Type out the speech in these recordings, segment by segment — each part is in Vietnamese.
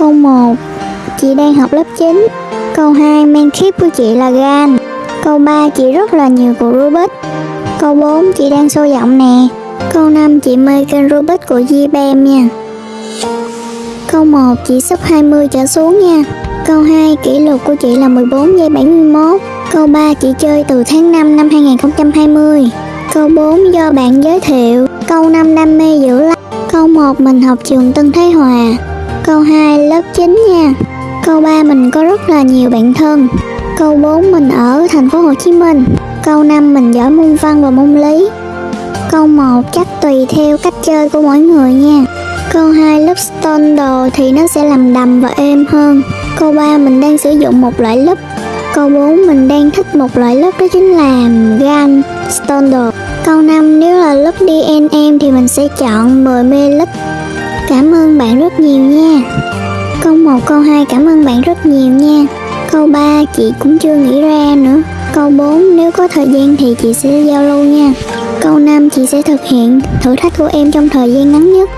Câu 1 chị đang học lớp 9. Câu 2, men keep của chị là gan. Câu 3, chị rất là nhiều của Rubik. Câu 4, chị đang sôi giọng nè. Câu 5, chị mê kênh Rubik của Gbem nha. Câu 1, chị sắp 20 trở xuống nha. Câu 2, kỷ lục của chị là 14 giây 71. Câu 3, chị chơi từ tháng 5 năm 2020. Câu 4, do bạn giới thiệu. Câu 5, đam mê dữ lắm. Câu 1, mình học trường Tân Thế Hòa. Câu 2, lớp 9 nha. Câu 3, mình có rất là nhiều bạn thân. Câu 4, mình ở thành phố Hồ Chí Minh. Câu 5, mình giỏi môn văn và môn lý. Câu 1 chắc tùy theo cách chơi của mỗi người nha. Câu 2 lớp stone đồ thì nó sẽ làm đầm và êm hơn. Câu 3 mình đang sử dụng một loại lớp. Câu 4 mình đang thích một loại lớp đó chính là gan stone đồ. Câu 5 nếu là lớp DNM thì mình sẽ chọn 10 ml. Cảm ơn bạn rất nhiều nha. Câu 1, câu 2 cảm ơn bạn rất nhiều nha. Câu 3 chị cũng chưa nghĩ ra nữa. Câu 4 nếu có thời gian thì chị sẽ giao lưu nha. Câu 5 chị sẽ thực hiện thử thách của em trong thời gian ngắn nhất.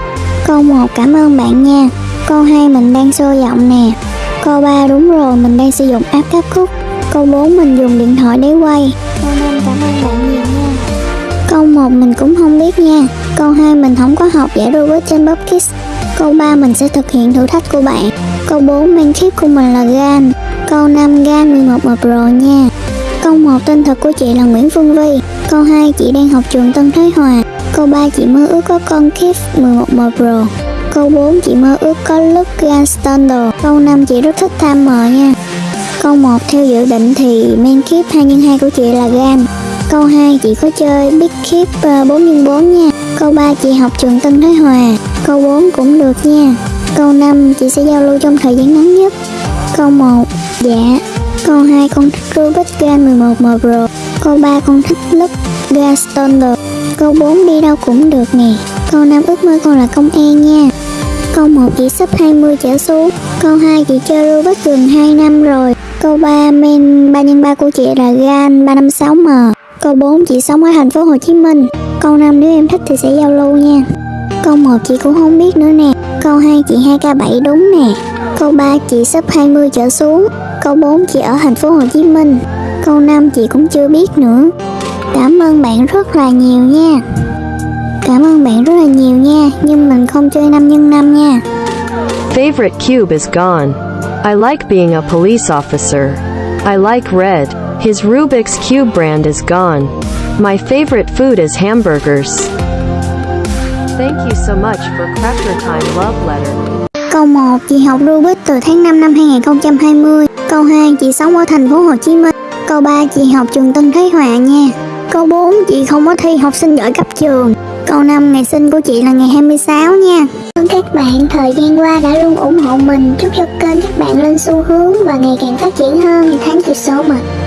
Câu 1 cảm ơn bạn nha. Câu 2 mình đang sôi giọng nè. Câu 3 đúng rồi mình đang sử dụng app cắt khúc. Câu 4 mình dùng điện thoại để quay. Câu 5 cảm ơn bạn nha. 1 mình cũng không biết nha. Câu 2 mình không có học giải Rubik trên Bob Kids. Câu 3 mình sẽ thực hiện thử thách của bạn. Câu 4 main keep của mình là GAN. Câu 5 GAN 11 mập rồi nha. Câu 1 tên thật của chị là Nguyễn Phương Vi. Câu 2 chị đang học trường Tân Thái Hòa. Câu 3 chị mơ ước có con Kiff 11 mập Pro. Câu 4 chị mơ ước có lúc gan Standard. Câu 5 chị rất thích tham mờ nha. Câu 1 theo dự định thì main keep 2x2 của chị là gan. Câu 2 chị có chơi big keep 4x4 ờ, nha. Câu 3 chị học trường Tân Thái Hòa. Câu 4 cũng được nha. Câu 5 chị sẽ giao lưu trong thời gian ngắn nhất. Câu 1 dạ. Câu 2 con thích Rubik Gan 11M Pro. Câu 3 con thích lúc Gun Standard. Câu 4 đi đâu cũng được nè. Câu 5 ước mơ con là công an nha. Câu 1 chị sắp 20 trở xuống. Câu 2 chị chơi Rubik gần 2 năm rồi. Câu 3 men 3x3 của chị là GAN 356M. Câu 4 chị sống ở thành phố Hồ Chí Minh. Câu 5 nếu em thích thì sẽ giao lưu nha. Câu 1 chị cũng không biết nữa nè. Câu 2 chị 2K7 đúng nè. Câu 3 chị sắp 20 trở xuống. Câu 4 chị ở thành phố Hồ Chí Minh. Câu 5 chị cũng chưa biết nữa. Cảm ơn bạn rất là nhiều nha. Cảm ơn bạn rất là nhiều nha, nhưng mình không chơi 5 x 5 nha. Favorite cube is gone. I like being a police officer. I like red. His Rubik's Cube brand is gone. My favorite food is hamburgers. Thank you so much for Crafter Time Love Letter. Câu 1 chị học Rubik từ tháng 5 năm 2020. Câu 2 chị sống ở thành phố Hồ Chí Minh. Câu 3 chị học trường Tân Thái Hòa nha. Câu 4 chị không có thi học sinh giỏi cấp trường. Câu 5 ngày sinh của chị là ngày 26 nha. Cảm ơn các bạn thời gian qua đã luôn ủng hộ mình. Chúc cho kênh các bạn lên xu hướng và ngày càng phát triển hơn. Tháng chịu số mình.